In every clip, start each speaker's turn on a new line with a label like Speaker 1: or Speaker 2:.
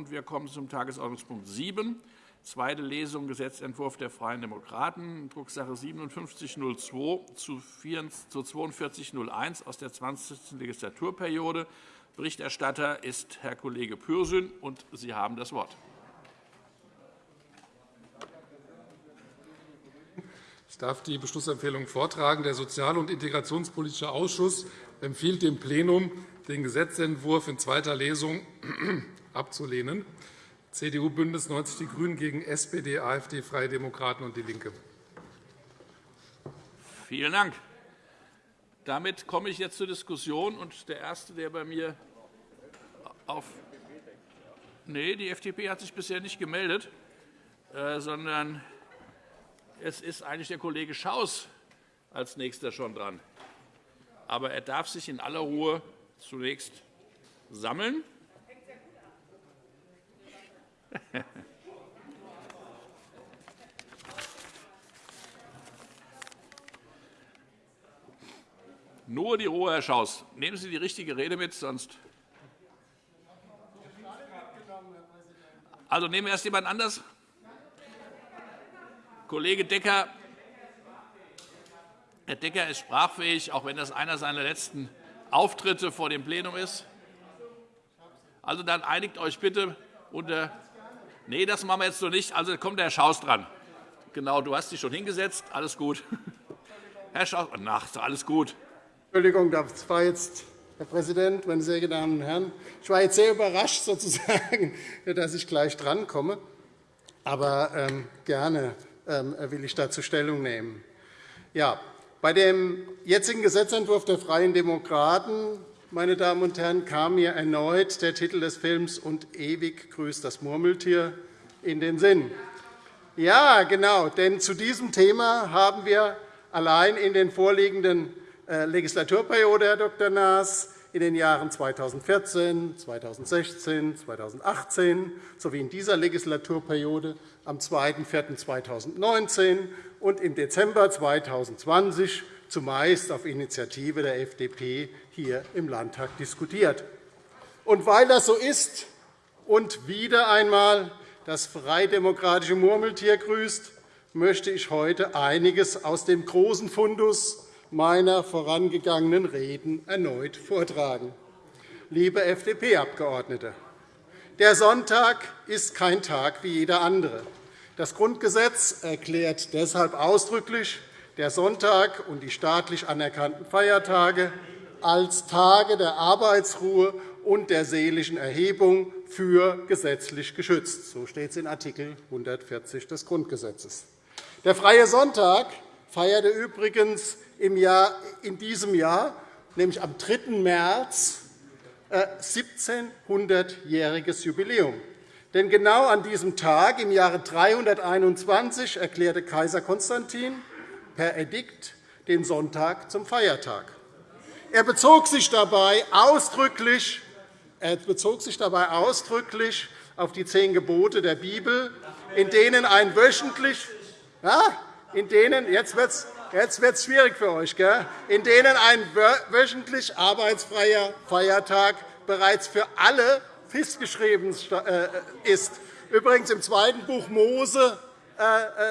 Speaker 1: und wir kommen zum Tagesordnungspunkt 7, zweite Lesung Gesetzentwurf der Freien Demokraten, Drucksache 5702 zu 4201 aus der 20. Legislaturperiode. Berichterstatter ist Herr Kollege Pürsün, und Sie haben das Wort.
Speaker 2: Ich darf die Beschlussempfehlung vortragen. Der Sozial- und Integrationspolitische Ausschuss empfiehlt dem Plenum, den Gesetzentwurf in zweiter Lesung abzulehnen. CDU, BÜNDNIS 90 die GRÜNEN gegen SPD, AfD, Freie Demokraten und DIE LINKE.
Speaker 1: Vielen Dank. Damit komme ich jetzt zur Diskussion. Und der Erste, der bei mir auf Nee, die FDP hat sich bisher nicht gemeldet, äh, sondern es ist eigentlich der Kollege Schaus als Nächster schon dran. Aber er darf sich in aller Ruhe zunächst sammeln. Nur die Ruhe, Herr Schaus. Nehmen Sie die richtige Rede mit, sonst. Also nehmen wir erst jemand anders. Kollege Decker, Herr Decker ist sprachfähig, auch wenn das einer seiner letzten Auftritte vor dem Plenum ist. Also dann einigt euch bitte unter. Nee, das machen wir jetzt so nicht. Also kommt der Herr Schaus dran. Genau, du hast dich schon hingesetzt. Alles gut. Herr Schaus, ach, alles gut.
Speaker 3: Entschuldigung, das war jetzt, Herr Präsident, meine sehr geehrten Damen und Herren, ich war jetzt sehr überrascht, sozusagen, dass ich gleich drankomme. Aber ähm, gerne ähm, will ich dazu Stellung nehmen. Ja, bei dem jetzigen Gesetzentwurf der Freien Demokraten meine Damen und Herren, kam mir erneut der Titel des Films Und ewig grüßt das Murmeltier in den Sinn. Ja, genau, denn zu diesem Thema haben wir allein in den vorliegenden äh, Legislaturperiode, Herr Dr. Naas, in den Jahren 2014, 2016, 2018 sowie in dieser Legislaturperiode am 2.4.2019 und im Dezember 2020 zumeist auf Initiative der FDP hier im Landtag diskutiert. Und weil das so ist und wieder einmal das freidemokratische Murmeltier grüßt, möchte ich heute einiges aus dem großen Fundus meiner vorangegangenen Reden erneut vortragen. Liebe FDP-Abgeordnete, der Sonntag ist kein Tag wie jeder andere. Das Grundgesetz erklärt deshalb ausdrücklich der Sonntag und die staatlich anerkannten Feiertage als Tage der Arbeitsruhe und der seelischen Erhebung für gesetzlich geschützt. So steht es in Art. 140 des Grundgesetzes. Der Freie Sonntag feierte übrigens in diesem Jahr, nämlich am 3. März, 1700-jähriges äh, Jubiläum. Denn genau an diesem Tag, im Jahre 321, erklärte Kaiser Konstantin per Edikt den Sonntag zum Feiertag. Er bezog sich dabei ausdrücklich, er bezog sich dabei ausdrücklich auf die zehn Gebote der Bibel, in denen ein wöchentlich ja, in denen, jetzt wird jetzt wird's schwierig für euch, gell? in denen ein wöchentlich arbeitsfreier Feiertag bereits für alle festgeschrieben äh, ist. Übrigens im zweiten Buch Mose,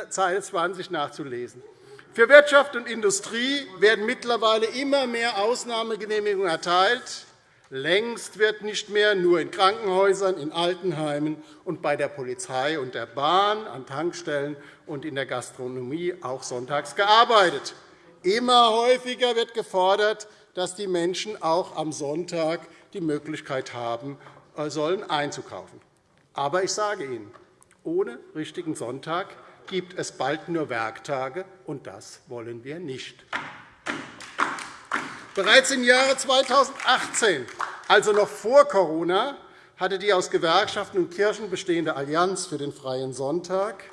Speaker 3: Zeile äh, 20 nachzulesen. Für Wirtschaft und Industrie werden mittlerweile immer mehr Ausnahmegenehmigungen erteilt. Längst wird nicht mehr nur in Krankenhäusern, in Altenheimen und bei der Polizei und der Bahn, an Tankstellen und in der Gastronomie auch sonntags gearbeitet. Immer häufiger wird gefordert, dass die Menschen auch am Sonntag die Möglichkeit haben äh, sollen, einzukaufen. Aber ich sage Ihnen, ohne richtigen Sonntag gibt es bald nur Werktage, und das wollen wir nicht. Bereits im Jahre 2018, also noch vor Corona, hatte die aus Gewerkschaften und Kirchen bestehende Allianz für den Freien Sonntag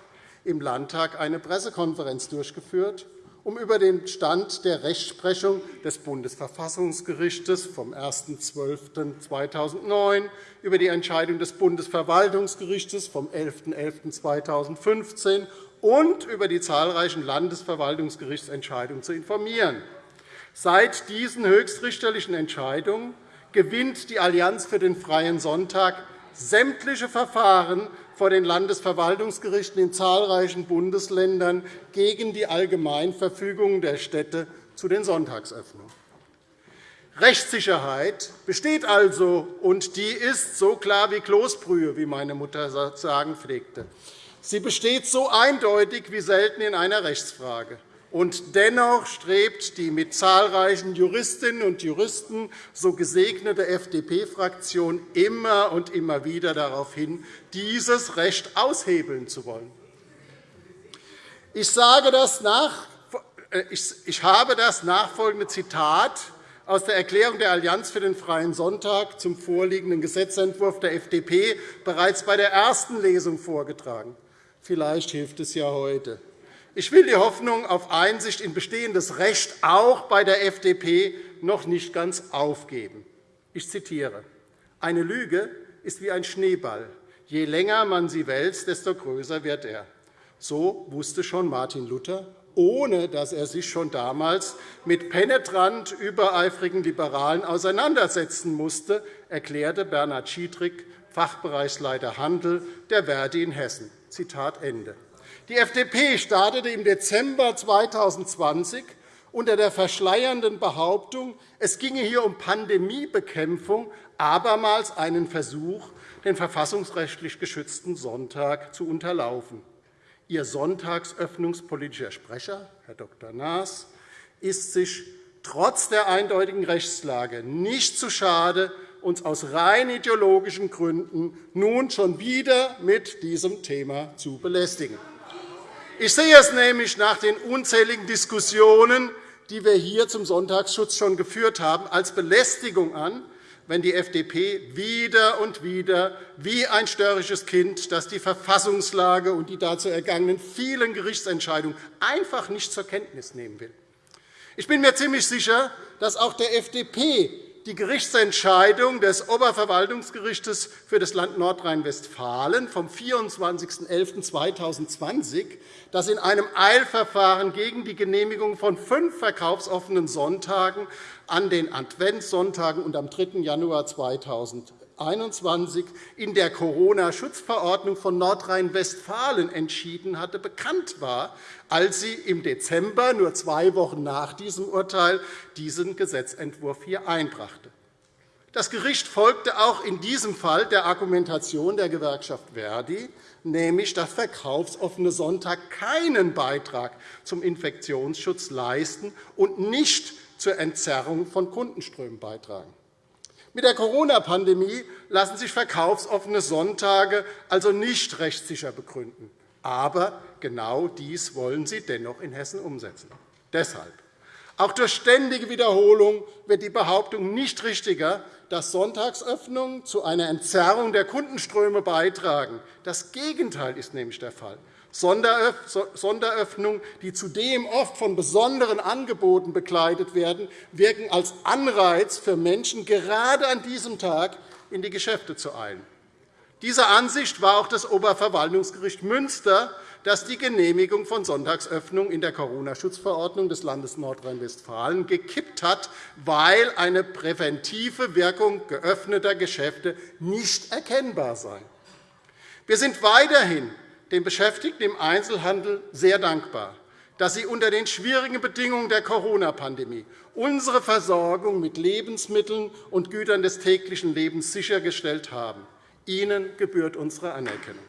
Speaker 3: im Landtag eine Pressekonferenz durchgeführt, um über den Stand der Rechtsprechung des Bundesverfassungsgerichts vom 1.12.2009, über die Entscheidung des Bundesverwaltungsgerichts vom 11.11.2015 und über die zahlreichen Landesverwaltungsgerichtsentscheidungen zu informieren. Seit diesen höchstrichterlichen Entscheidungen gewinnt die Allianz für den Freien Sonntag sämtliche Verfahren vor den Landesverwaltungsgerichten in zahlreichen Bundesländern gegen die Allgemeinverfügungen der Städte zu den Sonntagsöffnungen. Rechtssicherheit besteht also, und die ist so klar wie Kloßbrühe, wie meine Mutter sagen pflegte. Sie besteht so eindeutig wie selten in einer Rechtsfrage. Und dennoch strebt die mit zahlreichen Juristinnen und Juristen so gesegnete FDP-Fraktion immer und immer wieder darauf hin, dieses Recht aushebeln zu wollen. Ich, sage das nach, äh, ich habe das nachfolgende Zitat aus der Erklärung der Allianz für den Freien Sonntag zum vorliegenden Gesetzentwurf der FDP bereits bei der ersten Lesung vorgetragen. Vielleicht hilft es ja heute. Ich will die Hoffnung auf Einsicht in bestehendes Recht auch bei der FDP noch nicht ganz aufgeben. Ich zitiere. Eine Lüge ist wie ein Schneeball. Je länger man sie wälzt, desto größer wird er. So wusste schon Martin Luther, ohne dass er sich schon damals mit penetrant übereifrigen Liberalen auseinandersetzen musste, erklärte Bernhard Schiedrich, Fachbereichsleiter Handel der Verdi in Hessen. Zitat Ende. Die FDP startete im Dezember 2020 unter der verschleiernden Behauptung, es ginge hier um Pandemiebekämpfung, abermals einen Versuch, den verfassungsrechtlich geschützten Sonntag zu unterlaufen. Ihr sonntagsöffnungspolitischer Sprecher, Herr Dr. Naas, ist sich trotz der eindeutigen Rechtslage nicht zu schade, uns aus rein ideologischen Gründen nun schon wieder mit diesem Thema zu belästigen. Ich sehe es nämlich nach den unzähligen Diskussionen, die wir hier zum Sonntagsschutz schon geführt haben, als Belästigung an, wenn die FDP wieder und wieder wie ein störrisches Kind, das die Verfassungslage und die dazu ergangenen vielen Gerichtsentscheidungen einfach nicht zur Kenntnis nehmen will. Ich bin mir ziemlich sicher, dass auch der FDP die Gerichtsentscheidung des Oberverwaltungsgerichts für das Land Nordrhein-Westfalen vom 24.11.2020, das in einem Eilverfahren gegen die Genehmigung von fünf verkaufsoffenen Sonntagen an den Adventssonntagen und am 3. Januar 2021 in der Corona-Schutzverordnung von Nordrhein-Westfalen entschieden hatte, bekannt war, als sie im Dezember, nur zwei Wochen nach diesem Urteil, diesen Gesetzentwurf hier einbrachte. Das Gericht folgte auch in diesem Fall der Argumentation der Gewerkschaft Verdi, nämlich dass verkaufsoffene Sonntag keinen Beitrag zum Infektionsschutz leisten und nicht zur Entzerrung von Kundenströmen beitragen. Mit der Corona-Pandemie lassen sich verkaufsoffene Sonntage also nicht rechtssicher begründen. Aber genau dies wollen Sie dennoch in Hessen umsetzen. Deshalb. Auch durch ständige Wiederholung wird die Behauptung nicht richtiger, dass Sonntagsöffnungen zu einer Entzerrung der Kundenströme beitragen. Das Gegenteil ist nämlich der Fall. Sonderöffnungen, die zudem oft von besonderen Angeboten begleitet werden, wirken als Anreiz für Menschen, gerade an diesem Tag in die Geschäfte zu eilen. Dieser Ansicht war auch das Oberverwaltungsgericht Münster, das die Genehmigung von Sonntagsöffnungen in der Corona-Schutzverordnung des Landes Nordrhein-Westfalen gekippt hat, weil eine präventive Wirkung geöffneter Geschäfte nicht erkennbar sei. Wir sind weiterhin den Beschäftigten im Einzelhandel sehr dankbar, dass sie unter den schwierigen Bedingungen der Corona-Pandemie unsere Versorgung mit Lebensmitteln und Gütern des täglichen Lebens sichergestellt haben. Ihnen gebührt unsere Anerkennung.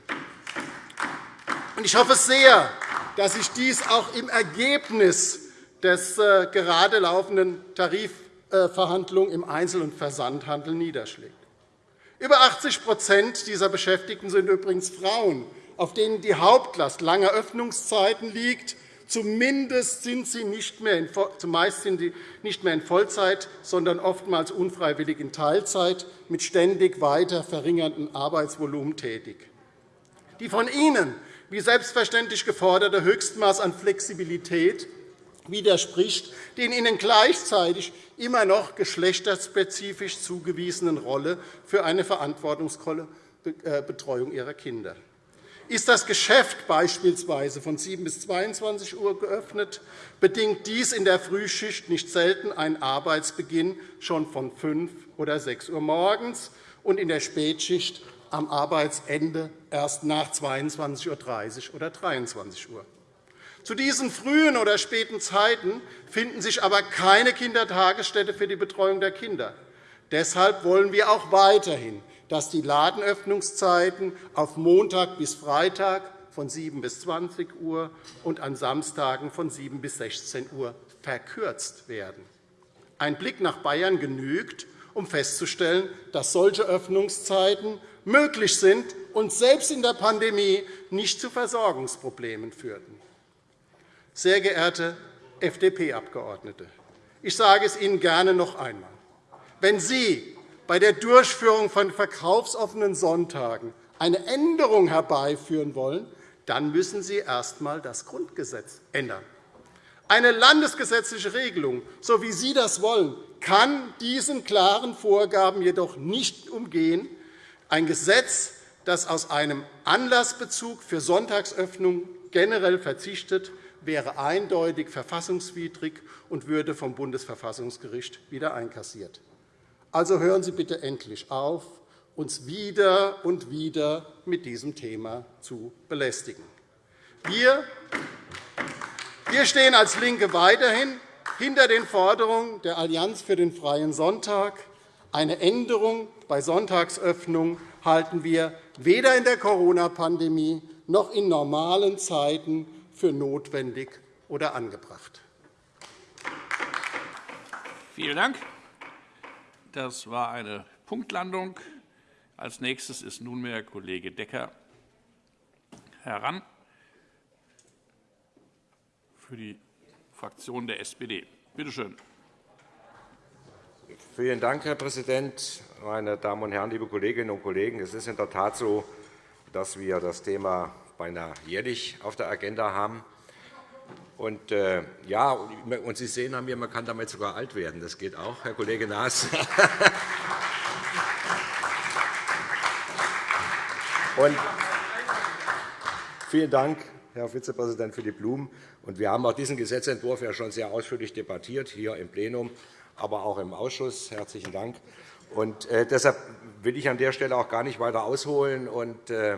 Speaker 3: Ich hoffe sehr, dass sich dies auch im Ergebnis des äh, gerade laufenden Tarifverhandlungen im Einzel- und Versandhandel niederschlägt. Über 80% dieser Beschäftigten sind übrigens Frauen, auf denen die Hauptlast langer Öffnungszeiten liegt. Zumindest sind sie nicht mehr in, zumeist sind sie nicht mehr in Vollzeit, sondern oftmals unfreiwillig in Teilzeit mit ständig weiter verringerndem Arbeitsvolumen tätig. Die von Ihnen wie selbstverständlich geforderte Höchstmaß an Flexibilität widerspricht den ihnen gleichzeitig immer noch geschlechterspezifisch zugewiesenen Rolle für eine verantwortungsvolle äh, Betreuung ihrer Kinder. Ist das Geschäft beispielsweise von 7 bis 22 Uhr geöffnet, bedingt dies in der Frühschicht nicht selten einen Arbeitsbeginn schon von 5 oder 6 Uhr morgens und in der Spätschicht am Arbeitsende erst nach 22.30 Uhr oder 23 Uhr. Zu diesen frühen oder späten Zeiten finden sich aber keine Kindertagesstätte für die Betreuung der Kinder. Deshalb wollen wir auch weiterhin, dass die Ladenöffnungszeiten auf Montag bis Freitag von 7 bis 20 Uhr und an Samstagen von 7 bis 16 Uhr verkürzt werden. Ein Blick nach Bayern genügt, um festzustellen, dass solche Öffnungszeiten möglich sind und selbst in der Pandemie nicht zu Versorgungsproblemen führten. Sehr geehrte FDP-Abgeordnete, ich sage es Ihnen gerne noch einmal. Wenn Sie bei der Durchführung von verkaufsoffenen Sonntagen eine Änderung herbeiführen wollen, dann müssen Sie erst einmal das Grundgesetz ändern. Eine landesgesetzliche Regelung, so wie Sie das wollen, kann diesen klaren Vorgaben jedoch nicht umgehen. Ein Gesetz, das aus einem Anlassbezug für Sonntagsöffnung generell verzichtet, wäre eindeutig verfassungswidrig und würde vom Bundesverfassungsgericht wieder einkassiert. Also hören Sie bitte endlich auf, uns wieder und wieder mit diesem Thema zu belästigen. Wir, wir stehen als LINKE weiterhin hinter den Forderungen der Allianz für den Freien Sonntag. Eine Änderung bei Sonntagsöffnung halten wir weder in der Corona-Pandemie noch in normalen Zeiten für notwendig oder angebracht.
Speaker 1: Vielen Dank. Das war eine Punktlandung. Als nächstes ist nunmehr Kollege Decker heran für die Fraktion der SPD. Bitte schön.
Speaker 4: Vielen Dank, Herr Präsident, meine Damen und Herren, liebe Kolleginnen und Kollegen! Es ist in der Tat so, dass wir das Thema beinahe jährlich auf der Agenda haben. Und, äh, ja, und Sie sehen an mir, man kann damit sogar alt werden. Das geht auch, Herr Kollege Naas. und vielen Dank, Herr Vizepräsident, für die Blumen. Und wir haben auch diesen Gesetzentwurf ja schon sehr ausführlich debattiert, hier im Plenum, aber auch im Ausschuss. Herzlichen Dank. Und, äh, deshalb will ich an der Stelle auch gar nicht weiter ausholen. Und, äh,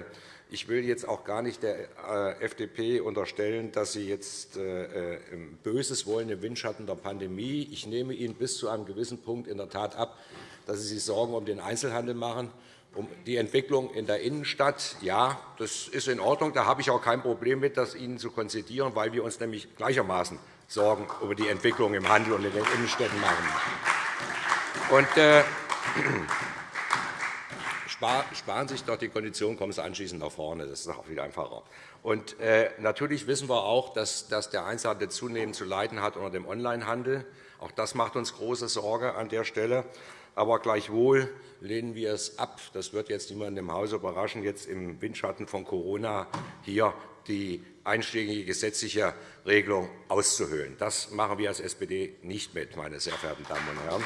Speaker 4: ich will jetzt auch gar nicht der äh, FDP unterstellen, dass sie jetzt äh, äh, Böses wollen im Windschatten der Pandemie. Ich nehme Ihnen bis zu einem gewissen Punkt in der Tat ab, dass Sie sich Sorgen um den Einzelhandel machen, um die Entwicklung in der Innenstadt. Ja, das ist in Ordnung. Da habe ich auch kein Problem mit, das Ihnen zu konzidieren, weil wir uns nämlich gleichermaßen Sorgen über die Entwicklung im Handel und in den Innenstädten machen. Und, äh, sparen sich doch die Kondition, kommen Sie anschließend nach vorne. Das ist auch viel einfacher. Und, äh, natürlich wissen wir auch, dass, dass der Einzelhandel zunehmend zu leiden hat unter dem Onlinehandel. Auch das macht uns große Sorge an der Stelle. Aber gleichwohl lehnen wir es ab. Das wird jetzt niemanden im Hause überraschen, jetzt im Windschatten von Corona hier die einschlägige gesetzliche Regelung auszuhöhlen. Das machen wir als SPD nicht mit, meine sehr verehrten Damen und Herren.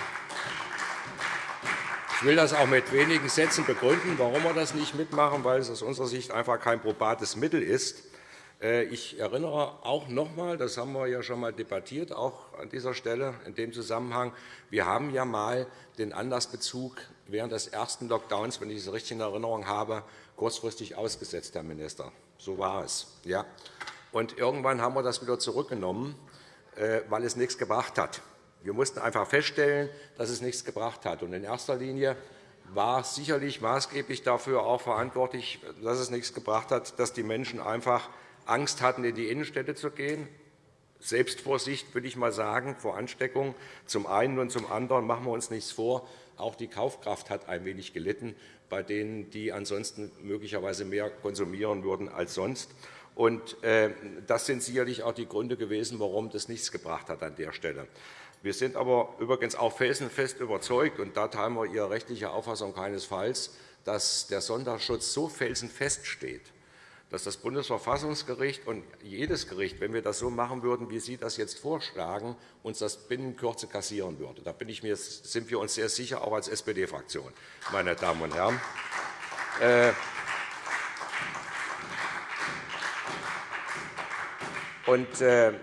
Speaker 4: Ich will das auch mit wenigen Sätzen begründen, warum wir das nicht mitmachen, weil es aus unserer Sicht einfach kein probates Mittel ist. Äh, ich erinnere auch noch einmal, das haben wir ja schon einmal debattiert, auch an dieser Stelle in dem Zusammenhang, wir haben ja einmal den Anlassbezug während des ersten Lockdowns, wenn ich es richtig in Erinnerung habe, kurzfristig ausgesetzt, Herr Minister. So war es. Ja. Und irgendwann haben wir das wieder zurückgenommen, äh, weil es nichts gebracht hat. Wir mussten einfach feststellen, dass es nichts gebracht hat. Und in erster Linie war sicherlich maßgeblich dafür auch verantwortlich, dass es nichts gebracht hat, dass die Menschen einfach Angst hatten, in die Innenstädte zu gehen. Selbstvorsicht, würde ich mal sagen, vor Ansteckung. Zum einen und zum anderen machen wir uns nichts vor. Auch die Kaufkraft hat ein wenig gelitten bei denen, die ansonsten möglicherweise mehr konsumieren würden als sonst. Und, äh, das sind sicherlich auch die Gründe gewesen, warum das nichts gebracht hat an der Stelle. Wir sind aber übrigens auch felsenfest überzeugt, und da teilen wir Ihre rechtliche Auffassung keinesfalls, dass der Sonntagsschutz so felsenfest steht, dass das Bundesverfassungsgericht und jedes Gericht, wenn wir das so machen würden, wie Sie das jetzt vorschlagen, uns das binnen Kürze kassieren würde. Da sind wir uns sehr sicher, auch als SPD-Fraktion, meine Damen und Herren. Äh, und, äh,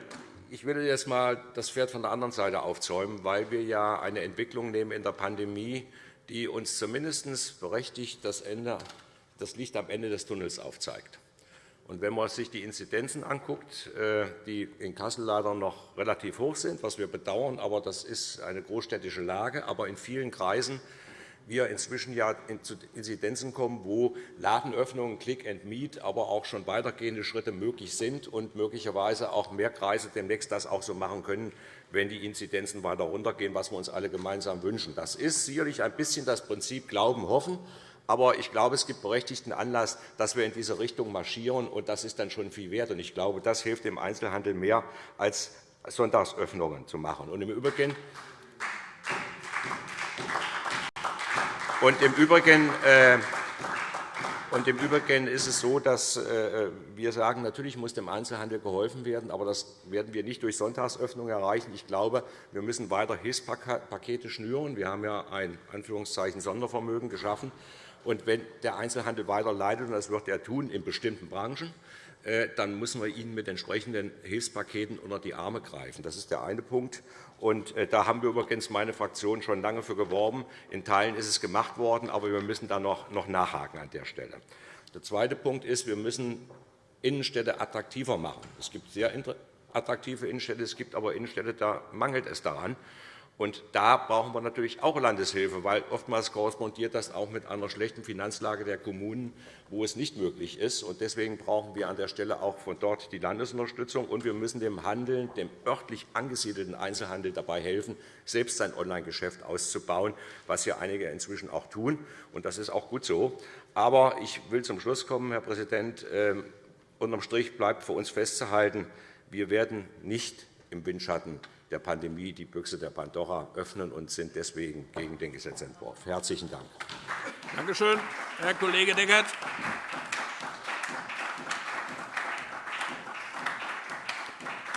Speaker 4: ich will jetzt einmal das Pferd von der anderen Seite aufzäumen, weil wir ja eine Entwicklung nehmen in der Pandemie, die uns zumindest berechtigt, das Ende das Licht am Ende des Tunnels aufzeigt. Und wenn man sich die Inzidenzen anguckt, äh, die in Kassel leider noch relativ hoch sind, was wir bedauern, aber das ist eine großstädtische Lage, aber in vielen Kreisen wir inzwischen ja zu Inzidenzen kommen, wo Ladenöffnungen, Click and Meet, aber auch schon weitergehende Schritte möglich sind und möglicherweise auch mehr Kreise demnächst das auch so machen können, wenn die Inzidenzen weiter runtergehen, was wir uns alle gemeinsam wünschen. Das ist sicherlich ein bisschen das Prinzip Glauben, Hoffen. Aber ich glaube, es gibt berechtigten Anlass, dass wir in diese Richtung marschieren, und das ist dann schon viel wert. Ich glaube, das hilft dem Einzelhandel mehr, als Sonntagsöffnungen zu machen. Und im Übrigen und im Übrigen äh, und Im Übrigen ist es so, dass äh, wir sagen, natürlich muss dem Einzelhandel geholfen werden, aber das werden wir nicht durch Sonntagsöffnung erreichen. Ich glaube, wir müssen weiter Hilfspakete schnüren. Wir haben ja ein Anführungszeichen Sondervermögen geschaffen. Und wenn der Einzelhandel weiter leidet, und das wird er tun in bestimmten Branchen, dann müssen wir ihnen mit entsprechenden Hilfspaketen unter die Arme greifen. Das ist der eine Punkt. Und äh, da haben wir übrigens meine Fraktion schon lange für geworben. In Teilen ist es gemacht worden, aber wir müssen da noch nachhaken an der Stelle. Der zweite Punkt ist, wir müssen Innenstädte attraktiver machen. Es gibt sehr attraktive Innenstädte, es gibt aber Innenstädte, da mangelt es daran. Und da brauchen wir natürlich auch Landeshilfe, weil oftmals korrespondiert das auch mit einer schlechten Finanzlage der Kommunen, wo es nicht möglich ist. Und deswegen brauchen wir an der Stelle auch von dort die Landesunterstützung. Und wir müssen dem Handeln, dem örtlich angesiedelten Einzelhandel dabei helfen, selbst sein Online-Geschäft auszubauen, was ja einige inzwischen auch tun. Und das ist auch gut so. Aber ich will zum Schluss kommen, Herr Präsident. Ähm, unterm Strich bleibt für uns festzuhalten, wir werden nicht im Windschatten der Pandemie die Büchse der Pandora öffnen und sind deswegen gegen den Gesetzentwurf. – Herzlichen Dank.
Speaker 1: Danke schön, Herr Kollege Deckert.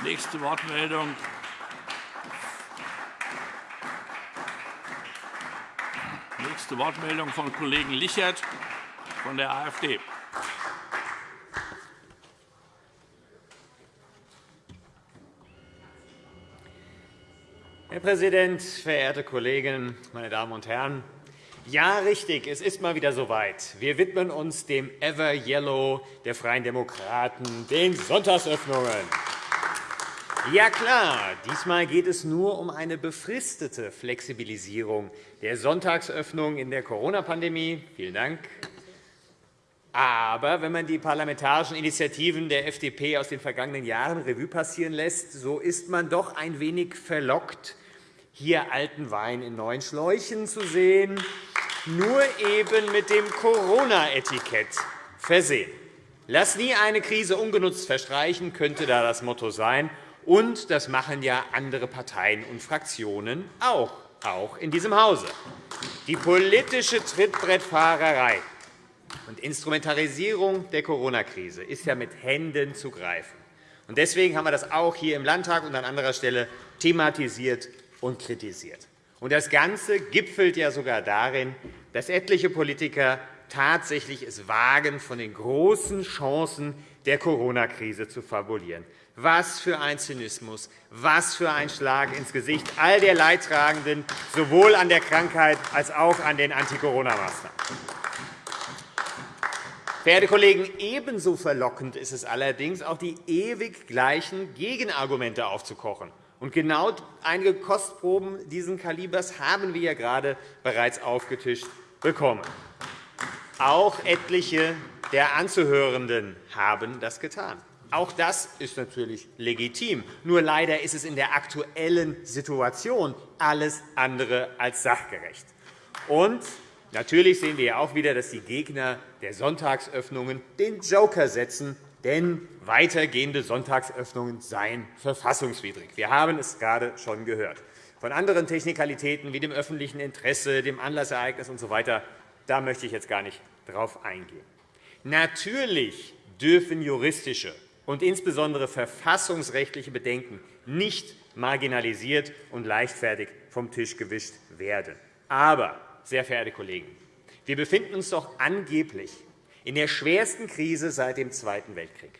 Speaker 1: Nächste Wortmeldung. Nächste Wortmeldung von Kollegen Lichert von der AfD.
Speaker 5: Herr Präsident, verehrte Kolleginnen, meine Damen und Herren! Ja, richtig, es ist mal wieder soweit. Wir widmen uns dem Ever Yellow der Freien Demokraten, den Sonntagsöffnungen. Ja klar, diesmal geht es nur um eine befristete Flexibilisierung der Sonntagsöffnung in der Corona-Pandemie. Vielen Dank. Aber wenn man die parlamentarischen Initiativen der FDP aus den vergangenen Jahren Revue passieren lässt, so ist man doch ein wenig verlockt, hier alten Wein in neuen Schläuchen zu sehen, nur eben mit dem Corona-Etikett versehen. Lass nie eine Krise ungenutzt verstreichen, könnte da das Motto sein. Und das machen ja andere Parteien und Fraktionen auch, auch in diesem Hause. Die politische Trittbrettfahrerei und Instrumentarisierung der Corona-Krise ist ja mit Händen zu greifen. Deswegen haben wir das auch hier im Landtag und an anderer Stelle thematisiert und kritisiert. Und das Ganze gipfelt ja sogar darin, dass etliche Politiker tatsächlich es wagen, von den großen Chancen der Corona-Krise zu fabulieren. Was für ein Zynismus, was für ein Schlag ins Gesicht all der Leidtragenden, sowohl an der Krankheit als auch an den Anti-Corona-Maßnahmen. Verehrte Kollegen, ebenso verlockend ist es allerdings, auch die ewig gleichen Gegenargumente aufzukochen. Und genau einige Kostproben dieses Kalibers haben wir ja gerade bereits aufgetischt bekommen. Auch etliche der Anzuhörenden haben das getan. Auch das ist natürlich legitim. Nur leider ist es in der aktuellen Situation alles andere als sachgerecht. Und natürlich sehen wir auch wieder, dass die Gegner der Sonntagsöffnungen den Joker setzen denn weitergehende Sonntagsöffnungen seien verfassungswidrig. Wir haben es gerade schon gehört. Von anderen Technikalitäten wie dem öffentlichen Interesse, dem Anlassereignis usw. So da möchte ich jetzt gar nicht darauf eingehen. Natürlich dürfen juristische und insbesondere verfassungsrechtliche Bedenken nicht marginalisiert und leichtfertig vom Tisch gewischt werden. Aber, sehr verehrte Kollegen, wir befinden uns doch angeblich in der schwersten Krise seit dem Zweiten Weltkrieg.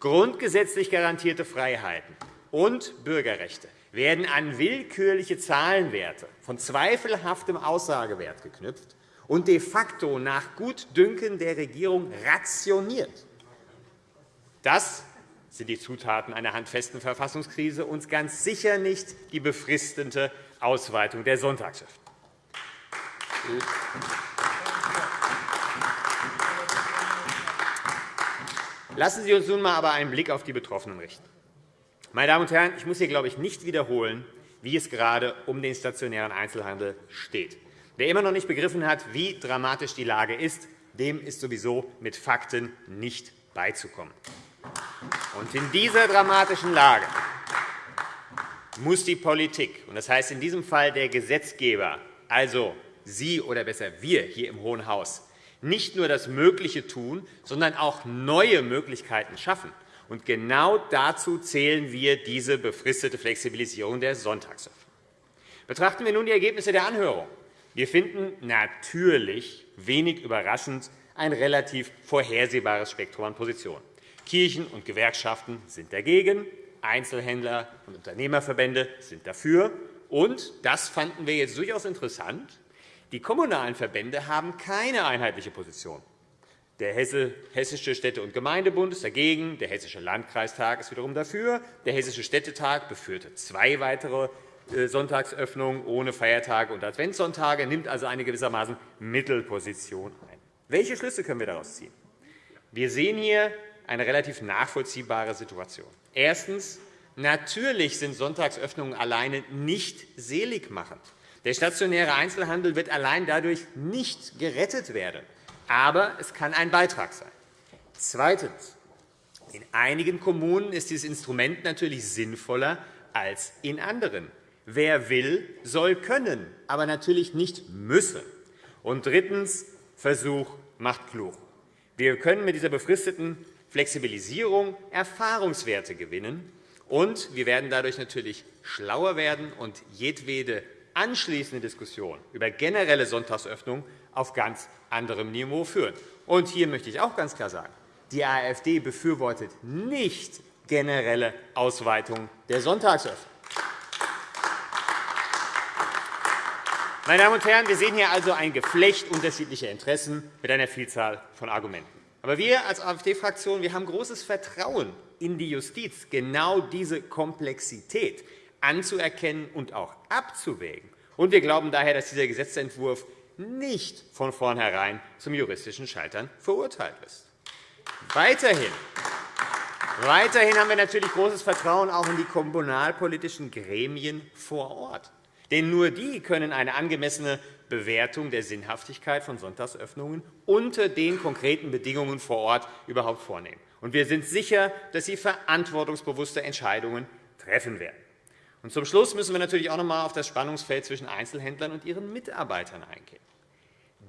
Speaker 5: Grundgesetzlich garantierte Freiheiten und Bürgerrechte werden an willkürliche Zahlenwerte von zweifelhaftem Aussagewert geknüpft und de facto nach Gutdünken der Regierung rationiert. Das sind die Zutaten einer handfesten Verfassungskrise und ganz sicher nicht die befristete Ausweitung der Sonntagsöffnung. Lassen Sie uns nun einmal aber einen Blick auf die Betroffenen richten. Meine Damen und Herren, ich muss hier, glaube ich, nicht wiederholen, wie es gerade um den stationären Einzelhandel steht. Wer immer noch nicht begriffen hat, wie dramatisch die Lage ist, dem ist sowieso mit Fakten nicht beizukommen. Und in dieser dramatischen Lage muss die Politik, und das heißt in diesem Fall der Gesetzgeber, also Sie oder besser wir hier im Hohen Haus, nicht nur das Mögliche tun, sondern auch neue Möglichkeiten schaffen. Und genau dazu zählen wir diese befristete Flexibilisierung der Sonntagsöffnung. Betrachten wir nun die Ergebnisse der Anhörung. Wir finden natürlich wenig überraschend ein relativ vorhersehbares Spektrum an Positionen. Kirchen und Gewerkschaften sind dagegen, Einzelhändler und Unternehmerverbände sind dafür. Und, das fanden wir jetzt durchaus interessant, die kommunalen Verbände haben keine einheitliche Position. Der Hessische Städte- und Gemeindebund ist dagegen, der Hessische Landkreistag ist wiederum dafür, der Hessische Städtetag befürte zwei weitere äh, Sonntagsöffnungen ohne Feiertage und Adventssonntage, nimmt also eine gewissermaßen Mittelposition ein. Welche Schlüsse können wir daraus ziehen? Wir sehen hier eine relativ nachvollziehbare Situation. Erstens. Natürlich sind Sonntagsöffnungen alleine nicht seligmachend. Der stationäre Einzelhandel wird allein dadurch nicht gerettet werden. Aber es kann ein Beitrag sein. Zweitens. In einigen Kommunen ist dieses Instrument natürlich sinnvoller als in anderen. Wer will, soll können, aber natürlich nicht müssen. Und drittens. Versuch macht klug. Wir können mit dieser befristeten Flexibilisierung Erfahrungswerte gewinnen, und wir werden dadurch natürlich schlauer werden und jedwede anschließende Diskussion über generelle Sonntagsöffnung auf ganz anderem Niveau führen. Und hier möchte ich auch ganz klar sagen, die AfD befürwortet nicht generelle Ausweitung der Sonntagsöffnung. Meine Damen und Herren, wir sehen hier also ein Geflecht unterschiedlicher Interessen mit einer Vielzahl von Argumenten. Aber wir als AfD-Fraktion haben großes Vertrauen in die Justiz, genau diese Komplexität anzuerkennen und auch abzuwägen. Und wir glauben daher, dass dieser Gesetzentwurf nicht von vornherein zum juristischen Scheitern verurteilt ist. Weiterhin Weiterhin haben wir natürlich großes Vertrauen auch in die kommunalpolitischen Gremien vor Ort. Denn nur die können eine angemessene Bewertung der Sinnhaftigkeit von Sonntagsöffnungen unter den konkreten Bedingungen vor Ort überhaupt vornehmen. Und wir sind sicher, dass sie verantwortungsbewusste Entscheidungen treffen werden. Und zum Schluss müssen wir natürlich auch noch einmal auf das Spannungsfeld zwischen Einzelhändlern und ihren Mitarbeitern eingehen.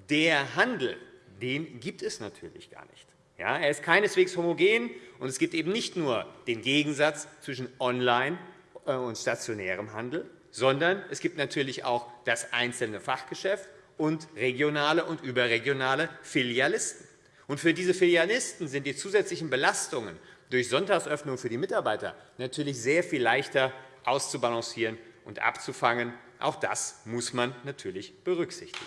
Speaker 5: Der Handel den gibt es natürlich gar nicht. Ja, er ist keineswegs homogen, und es gibt eben nicht nur den Gegensatz zwischen Online- äh, und stationärem Handel, sondern es gibt natürlich auch das einzelne Fachgeschäft und regionale und überregionale Filialisten. Und für diese Filialisten sind die zusätzlichen Belastungen durch Sonntagsöffnung für die Mitarbeiter natürlich sehr viel leichter auszubalancieren und abzufangen. Auch das muss man natürlich berücksichtigen.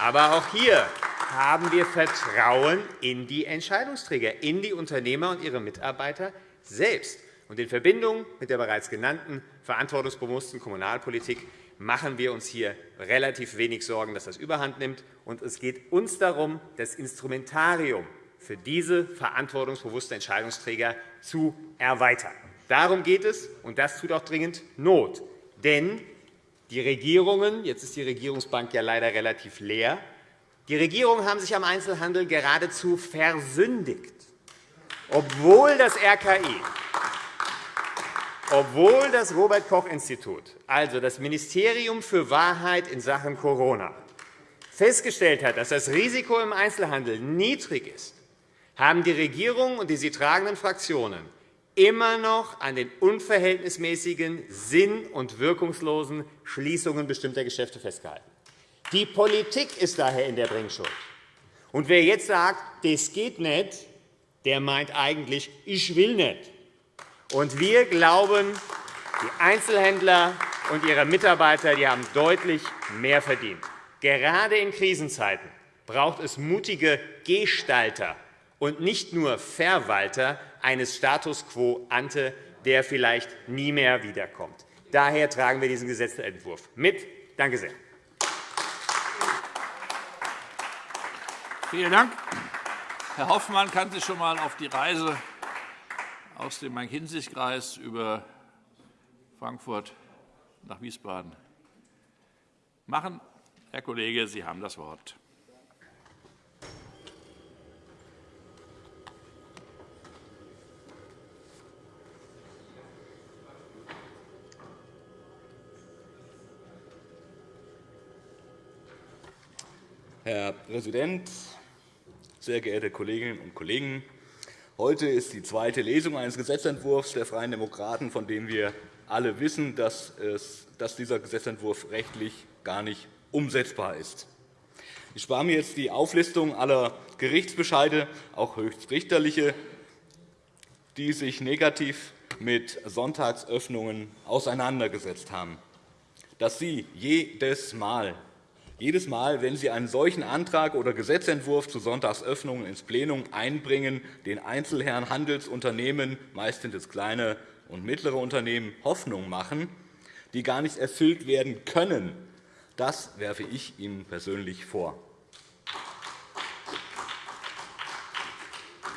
Speaker 5: Aber auch hier haben wir Vertrauen in die Entscheidungsträger, in die Unternehmer und ihre Mitarbeiter selbst. Und in Verbindung mit der bereits genannten verantwortungsbewussten Kommunalpolitik machen wir uns hier relativ wenig Sorgen, dass das überhand nimmt. Und es geht uns darum, das Instrumentarium für diese verantwortungsbewussten Entscheidungsträger zu erweitern. Darum geht es, und das tut auch dringend Not. Denn die Regierungen, jetzt ist die Regierungsbank ja leider relativ leer, die Regierungen haben sich am Einzelhandel geradezu versündigt, obwohl das RKI obwohl das Robert-Koch-Institut, also das Ministerium für Wahrheit in Sachen Corona, festgestellt hat, dass das Risiko im Einzelhandel niedrig ist, haben die Regierung und die sie tragenden Fraktionen immer noch an den unverhältnismäßigen, sinn- und wirkungslosen Schließungen bestimmter Geschäfte festgehalten. Die Politik ist daher in der Bringschuld. Und wer jetzt sagt, das geht nicht, der meint eigentlich, ich will nicht. Und wir glauben, die Einzelhändler und ihre Mitarbeiter die haben deutlich mehr verdient. Gerade in Krisenzeiten braucht es mutige Gestalter und nicht nur Verwalter eines Status quo ante, der vielleicht nie mehr wiederkommt. Daher tragen wir diesen Gesetzentwurf mit. Danke sehr.
Speaker 1: Vielen Dank. Herr Hoffmann kann sich schon einmal auf die Reise aus dem Main-Kinzig-Kreis über Frankfurt nach Wiesbaden machen. Herr Kollege, Sie haben das Wort.
Speaker 6: Herr Präsident, sehr geehrte Kolleginnen und Kollegen! Heute ist die zweite Lesung eines Gesetzentwurfs der Freien Demokraten, von dem wir alle wissen, dass, dieser Gesetzentwurf rechtlich gar nicht umsetzbar ist. Ich spare mir jetzt die Auflistung aller Gerichtsbescheide, auch höchstrichterliche, die sich negativ mit Sonntagsöffnungen auseinandergesetzt haben. Dass Sie jedes Mal jedes Mal, wenn Sie einen solchen Antrag oder Gesetzentwurf zu Sonntagsöffnungen ins Plenum einbringen, den Einzelherren Handelsunternehmen, meist sind es kleine und mittlere Unternehmen, Hoffnung machen, die gar nicht erfüllt werden können, das werfe ich Ihnen persönlich vor.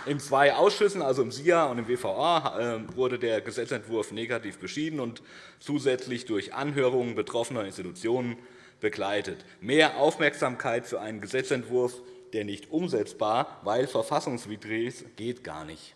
Speaker 6: In zwei Ausschüssen, also im SIA und im WVA, äh, wurde der Gesetzentwurf negativ beschieden und zusätzlich durch Anhörungen betroffener Institutionen begleitet. Mehr Aufmerksamkeit für einen Gesetzentwurf, der nicht umsetzbar, weil verfassungswidrig ist, geht gar nicht.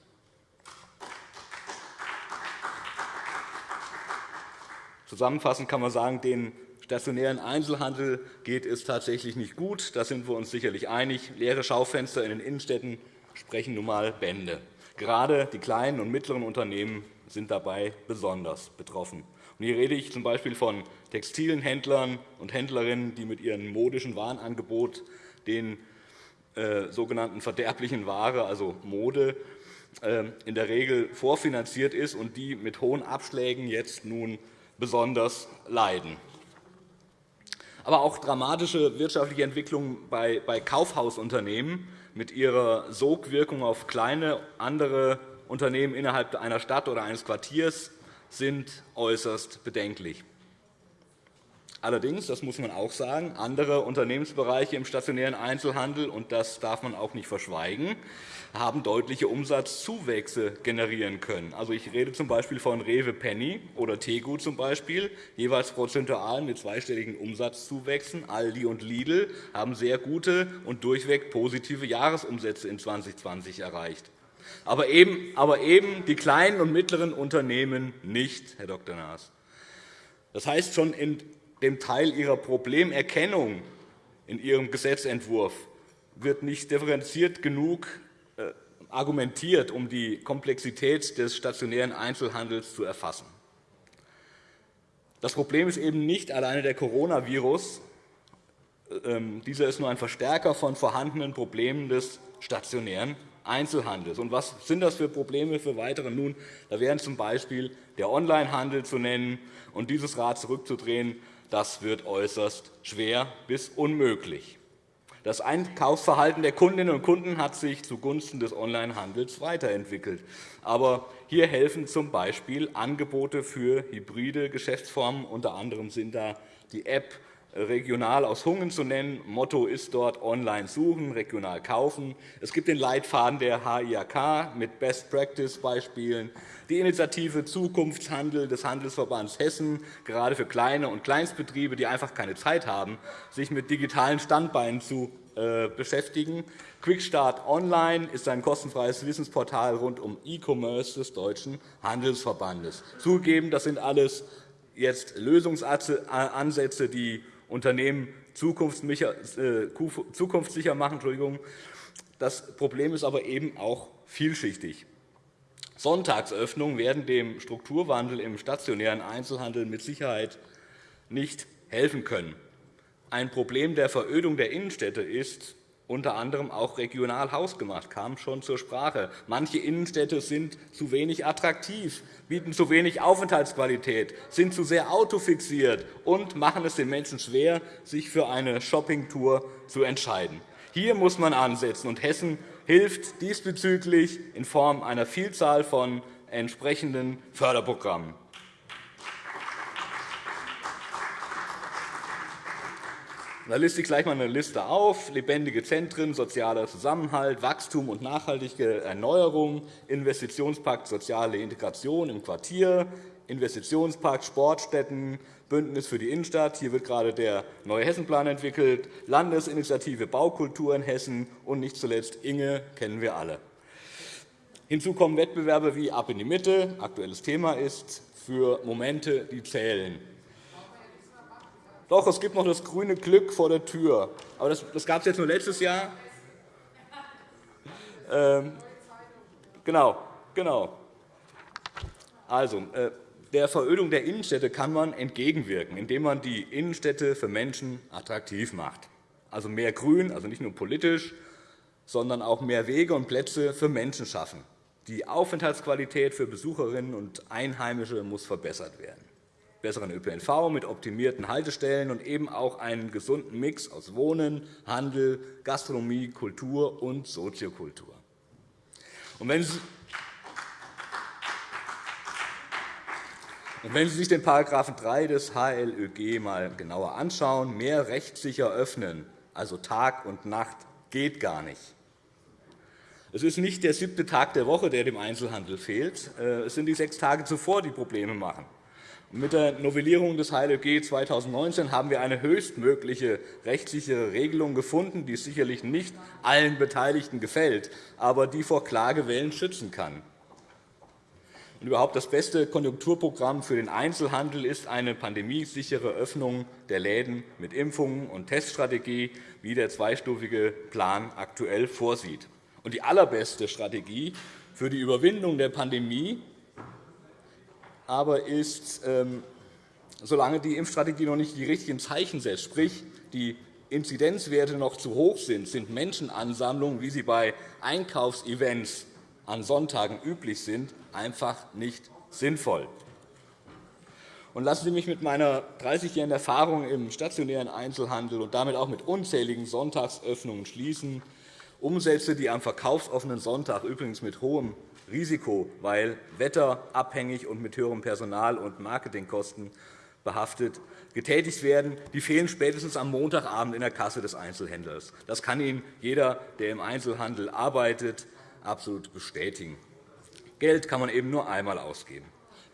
Speaker 6: Zusammenfassend kann man sagen, den stationären Einzelhandel geht es tatsächlich nicht gut. Da sind wir uns sicherlich einig. Leere Schaufenster in den Innenstädten sprechen nun einmal Bände. Gerade die kleinen und mittleren Unternehmen sind dabei besonders betroffen. Hier rede ich z.B. von textilen Händlern und Händlerinnen, die mit ihrem modischen Warenangebot den äh, sogenannten verderblichen Ware, also Mode, äh, in der Regel vorfinanziert ist und die mit hohen Abschlägen jetzt nun besonders leiden. Aber auch dramatische wirtschaftliche Entwicklungen bei Kaufhausunternehmen mit ihrer Sogwirkung auf kleine andere Unternehmen innerhalb einer Stadt oder eines Quartiers sind äußerst bedenklich. Allerdings, das muss man auch sagen, andere Unternehmensbereiche im stationären Einzelhandel, und das darf man auch nicht verschweigen, haben deutliche Umsatzzuwächse generieren können. Also, ich rede z.B. von Rewe Penny oder Tegu, Beispiel, jeweils prozentual mit zweistelligen Umsatzzuwächsen. Aldi und Lidl haben sehr gute und durchweg positive Jahresumsätze in 2020 erreicht aber eben, aber eben die kleinen und mittleren Unternehmen nicht, Herr Dr. Naas. Das heißt, schon in dem Teil Ihrer Problemerkennung in Ihrem Gesetzentwurf wird nicht differenziert genug äh, argumentiert, um die Komplexität des stationären Einzelhandels zu erfassen. Das Problem ist eben nicht alleine der Coronavirus. Ähm, dieser ist nur ein Verstärker von vorhandenen Problemen des stationären Einzelhandels. Und was sind das für Probleme für weitere? Nun, da wären z.B. der Onlinehandel zu nennen. Und dieses Rad zurückzudrehen, das wird äußerst schwer bis unmöglich. Das Einkaufsverhalten der Kundinnen und Kunden hat sich zugunsten des Onlinehandels weiterentwickelt. Aber hier helfen z.B. Angebote für hybride Geschäftsformen. Unter anderem sind da die App regional aus Hungen zu nennen. Motto ist dort online suchen, regional kaufen. Es gibt den Leitfaden der HIAK mit Best-Practice-Beispielen, die Initiative Zukunftshandel des Handelsverbands Hessen, gerade für kleine und Kleinstbetriebe, die einfach keine Zeit haben, sich mit digitalen Standbeinen zu äh, beschäftigen. Quickstart Online ist ein kostenfreies Wissensportal rund um E-Commerce des Deutschen Handelsverbandes. Zugegeben, das sind alles jetzt Lösungsansätze, die Unternehmen äh, zukunftssicher machen. Das Problem ist aber eben auch vielschichtig. Sonntagsöffnungen werden dem Strukturwandel im stationären Einzelhandel mit Sicherheit nicht helfen können. Ein Problem der Verödung der Innenstädte ist, unter anderem auch regional hausgemacht, kam schon zur Sprache. Manche Innenstädte sind zu wenig attraktiv, bieten zu wenig Aufenthaltsqualität, sind zu sehr autofixiert und machen es den Menschen schwer, sich für eine Shoppingtour zu entscheiden. Hier muss man ansetzen, und Hessen hilft diesbezüglich in Form einer Vielzahl von entsprechenden Förderprogrammen. Da liste ich gleich einmal eine Liste auf. Lebendige Zentren, sozialer Zusammenhalt, Wachstum und nachhaltige Erneuerung, Investitionspakt Soziale Integration im Quartier, Investitionspakt Sportstätten, Bündnis für die Innenstadt. Hier wird gerade der neue Hessenplan entwickelt, Landesinitiative Baukultur in Hessen und nicht zuletzt Inge kennen wir alle. Hinzu kommen Wettbewerbe wie Ab in die Mitte, aktuelles Thema ist, für Momente, die zählen. Doch, es gibt noch das grüne Glück vor der Tür. Aber das, das gab es jetzt nur letztes Jahr. Ähm, genau, genau. Also, äh, der Verödung der Innenstädte kann man entgegenwirken, indem man die Innenstädte für Menschen attraktiv macht. Also mehr Grün, also nicht nur politisch, sondern auch mehr Wege und Plätze für Menschen schaffen. Die Aufenthaltsqualität für Besucherinnen und Einheimische muss verbessert werden besseren ÖPNV mit optimierten Haltestellen und eben auch einen gesunden Mix aus Wohnen, Handel, Gastronomie, Kultur und Soziokultur. Und wenn Sie wenn Sie sich den § 3 des HLÖG einmal genauer anschauen, mehr rechtssicher öffnen, also Tag und Nacht, geht gar nicht. Es ist nicht der siebte Tag der Woche, der dem Einzelhandel fehlt. Äh, es sind die sechs Tage zuvor, die Probleme machen. Mit der Novellierung des HLG 2019 haben wir eine höchstmögliche rechtssichere Regelung gefunden, die sicherlich nicht allen Beteiligten gefällt, aber die vor Klagewellen schützen kann. Und überhaupt das beste Konjunkturprogramm für den Einzelhandel ist eine pandemiesichere Öffnung der Läden mit Impfungen und Teststrategie, wie der zweistufige Plan aktuell vorsieht. Und die allerbeste Strategie für die Überwindung der Pandemie aber ist, ähm, solange die Impfstrategie noch nicht die richtigen Zeichen setzt, sprich die Inzidenzwerte noch zu hoch sind, sind Menschenansammlungen, wie sie bei Einkaufsevents an Sonntagen üblich sind, einfach nicht sinnvoll. Und lassen Sie mich mit meiner 30-jährigen Erfahrung im stationären Einzelhandel und damit auch mit unzähligen Sonntagsöffnungen schließen. Umsätze, die am verkaufsoffenen Sonntag übrigens mit hohem Risiko, weil wetterabhängig und mit höherem Personal- und Marketingkosten behaftet, getätigt werden, die fehlen spätestens am Montagabend in der Kasse des Einzelhändlers. Das kann Ihnen jeder, der im Einzelhandel arbeitet, absolut bestätigen. Geld kann man eben nur einmal ausgeben.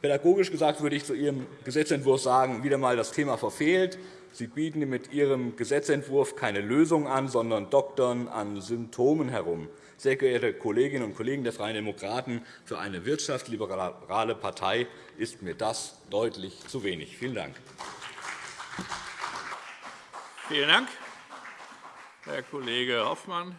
Speaker 6: Pädagogisch gesagt würde ich zu Ihrem Gesetzentwurf sagen, wieder einmal das Thema verfehlt. Sie bieten mit Ihrem Gesetzentwurf keine Lösung an, sondern doktern an Symptomen herum. Sehr geehrte Kolleginnen und Kollegen der Freien Demokraten, für eine wirtschaftsliberale Partei ist mir das deutlich zu wenig. Vielen Dank.
Speaker 1: Vielen Dank, Herr Kollege Hoffmann.